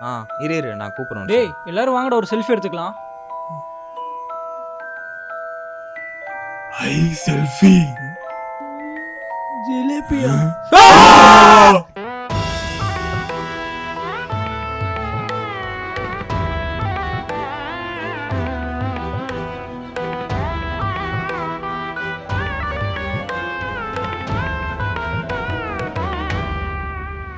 ஆ இரு இரு நான் கூப்பிடுறேன் டேய் எல்லாரும் வாங்கடா ஒரு செல்ஃபி எடுத்துக்கலாம். ஐ செல்ஃபி ஜிலேபியா. ஆ!